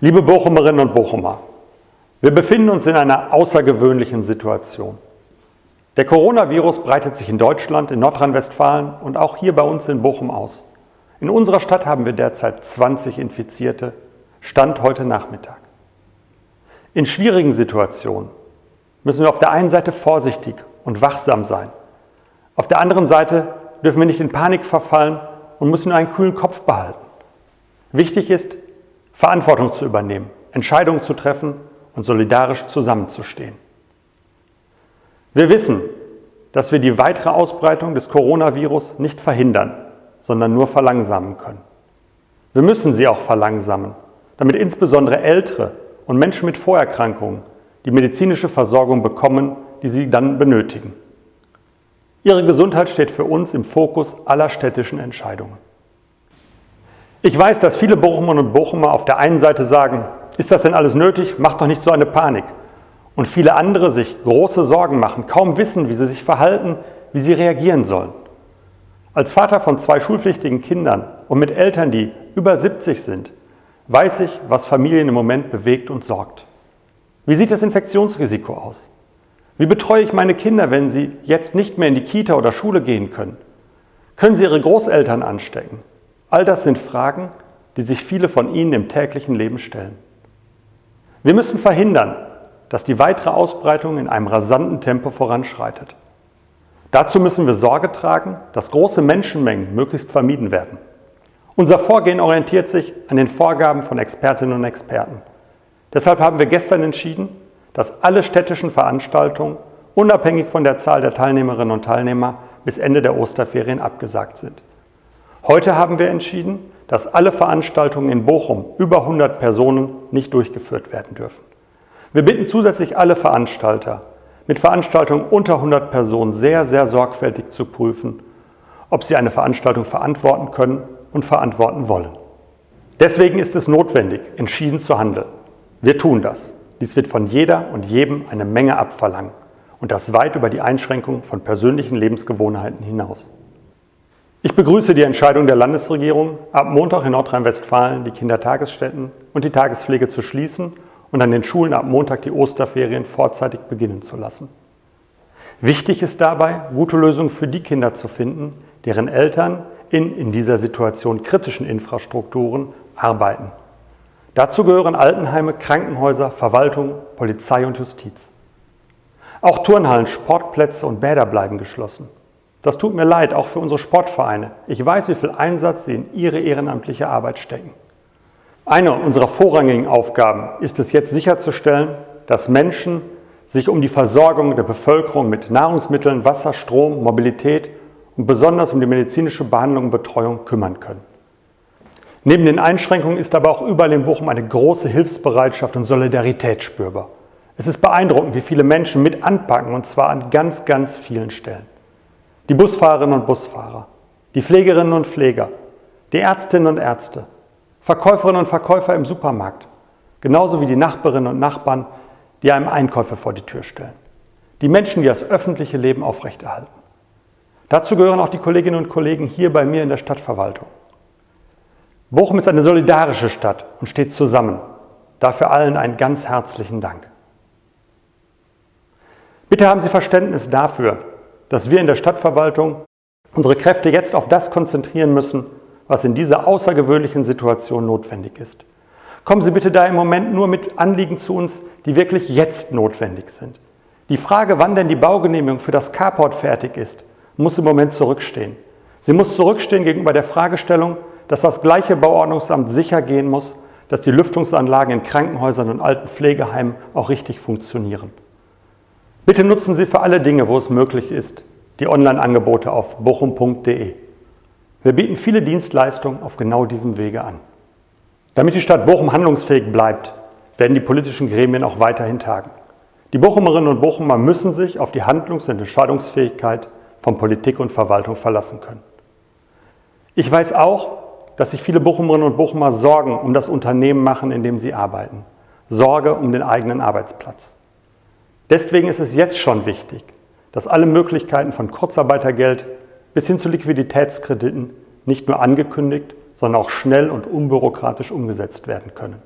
Liebe Bochumerinnen und Bochumer, wir befinden uns in einer außergewöhnlichen Situation. Der Coronavirus breitet sich in Deutschland, in Nordrhein-Westfalen und auch hier bei uns in Bochum aus. In unserer Stadt haben wir derzeit 20 Infizierte, Stand heute Nachmittag. In schwierigen Situationen müssen wir auf der einen Seite vorsichtig und wachsam sein. Auf der anderen Seite dürfen wir nicht in Panik verfallen und müssen einen kühlen Kopf behalten. Wichtig ist, Verantwortung zu übernehmen, Entscheidungen zu treffen und solidarisch zusammenzustehen. Wir wissen, dass wir die weitere Ausbreitung des Coronavirus nicht verhindern, sondern nur verlangsamen können. Wir müssen sie auch verlangsamen, damit insbesondere Ältere und Menschen mit Vorerkrankungen die medizinische Versorgung bekommen, die sie dann benötigen. Ihre Gesundheit steht für uns im Fokus aller städtischen Entscheidungen. Ich weiß, dass viele Bochumerinnen und Bochumer auf der einen Seite sagen, ist das denn alles nötig? Macht doch nicht so eine Panik. Und viele andere sich große Sorgen machen, kaum wissen, wie sie sich verhalten, wie sie reagieren sollen. Als Vater von zwei schulpflichtigen Kindern und mit Eltern, die über 70 sind, weiß ich, was Familien im Moment bewegt und sorgt. Wie sieht das Infektionsrisiko aus? Wie betreue ich meine Kinder, wenn sie jetzt nicht mehr in die Kita oder Schule gehen können? Können sie ihre Großeltern anstecken? All das sind Fragen, die sich viele von Ihnen im täglichen Leben stellen. Wir müssen verhindern, dass die weitere Ausbreitung in einem rasanten Tempo voranschreitet. Dazu müssen wir Sorge tragen, dass große Menschenmengen möglichst vermieden werden. Unser Vorgehen orientiert sich an den Vorgaben von Expertinnen und Experten. Deshalb haben wir gestern entschieden, dass alle städtischen Veranstaltungen unabhängig von der Zahl der Teilnehmerinnen und Teilnehmer bis Ende der Osterferien abgesagt sind. Heute haben wir entschieden, dass alle Veranstaltungen in Bochum über 100 Personen nicht durchgeführt werden dürfen. Wir bitten zusätzlich alle Veranstalter, mit Veranstaltungen unter 100 Personen sehr, sehr sorgfältig zu prüfen, ob sie eine Veranstaltung verantworten können und verantworten wollen. Deswegen ist es notwendig, entschieden zu handeln. Wir tun das. Dies wird von jeder und jedem eine Menge abverlangen und das weit über die Einschränkung von persönlichen Lebensgewohnheiten hinaus. Ich begrüße die Entscheidung der Landesregierung, ab Montag in Nordrhein-Westfalen die Kindertagesstätten und die Tagespflege zu schließen und an den Schulen ab Montag die Osterferien vorzeitig beginnen zu lassen. Wichtig ist dabei, gute Lösungen für die Kinder zu finden, deren Eltern in in dieser Situation kritischen Infrastrukturen arbeiten. Dazu gehören Altenheime, Krankenhäuser, Verwaltung, Polizei und Justiz. Auch Turnhallen, Sportplätze und Bäder bleiben geschlossen. Das tut mir leid, auch für unsere Sportvereine. Ich weiß, wie viel Einsatz sie in ihre ehrenamtliche Arbeit stecken. Eine unserer vorrangigen Aufgaben ist es jetzt sicherzustellen, dass Menschen sich um die Versorgung der Bevölkerung mit Nahrungsmitteln, Wasser, Strom, Mobilität und besonders um die medizinische Behandlung und Betreuung kümmern können. Neben den Einschränkungen ist aber auch überall in Bochum eine große Hilfsbereitschaft und Solidarität spürbar. Es ist beeindruckend, wie viele Menschen mit anpacken und zwar an ganz, ganz vielen Stellen die Busfahrerinnen und Busfahrer, die Pflegerinnen und Pfleger, die Ärztinnen und Ärzte, Verkäuferinnen und Verkäufer im Supermarkt, genauso wie die Nachbarinnen und Nachbarn, die einem Einkäufe vor die Tür stellen. Die Menschen, die das öffentliche Leben aufrechterhalten. Dazu gehören auch die Kolleginnen und Kollegen hier bei mir in der Stadtverwaltung. Bochum ist eine solidarische Stadt und steht zusammen. Dafür allen einen ganz herzlichen Dank. Bitte haben Sie Verständnis dafür, dass wir in der Stadtverwaltung unsere Kräfte jetzt auf das konzentrieren müssen, was in dieser außergewöhnlichen Situation notwendig ist. Kommen Sie bitte da im Moment nur mit Anliegen zu uns, die wirklich jetzt notwendig sind. Die Frage, wann denn die Baugenehmigung für das Carport fertig ist, muss im Moment zurückstehen. Sie muss zurückstehen gegenüber der Fragestellung, dass das gleiche Bauordnungsamt sicher gehen muss, dass die Lüftungsanlagen in Krankenhäusern und alten Pflegeheimen auch richtig funktionieren. Bitte nutzen Sie für alle Dinge, wo es möglich ist, die Online-Angebote auf bochum.de. Wir bieten viele Dienstleistungen auf genau diesem Wege an. Damit die Stadt Bochum handlungsfähig bleibt, werden die politischen Gremien auch weiterhin tagen. Die Bochumerinnen und Bochumer müssen sich auf die Handlungs- und Entscheidungsfähigkeit von Politik und Verwaltung verlassen können. Ich weiß auch, dass sich viele Bochumerinnen und Bochumer Sorgen um das Unternehmen machen, in dem sie arbeiten. Sorge um den eigenen Arbeitsplatz. Deswegen ist es jetzt schon wichtig, dass alle Möglichkeiten von Kurzarbeitergeld bis hin zu Liquiditätskrediten nicht nur angekündigt, sondern auch schnell und unbürokratisch umgesetzt werden können.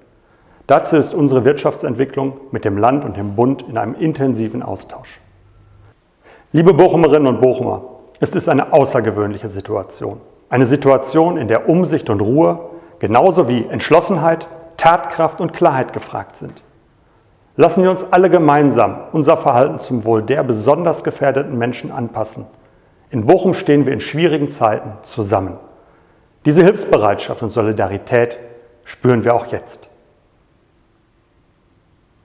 Dazu ist unsere Wirtschaftsentwicklung mit dem Land und dem Bund in einem intensiven Austausch. Liebe Bochumerinnen und Bochumer, es ist eine außergewöhnliche Situation. Eine Situation, in der Umsicht und Ruhe genauso wie Entschlossenheit, Tatkraft und Klarheit gefragt sind. Lassen wir uns alle gemeinsam unser Verhalten zum Wohl der besonders gefährdeten Menschen anpassen. In Bochum stehen wir in schwierigen Zeiten zusammen. Diese Hilfsbereitschaft und Solidarität spüren wir auch jetzt.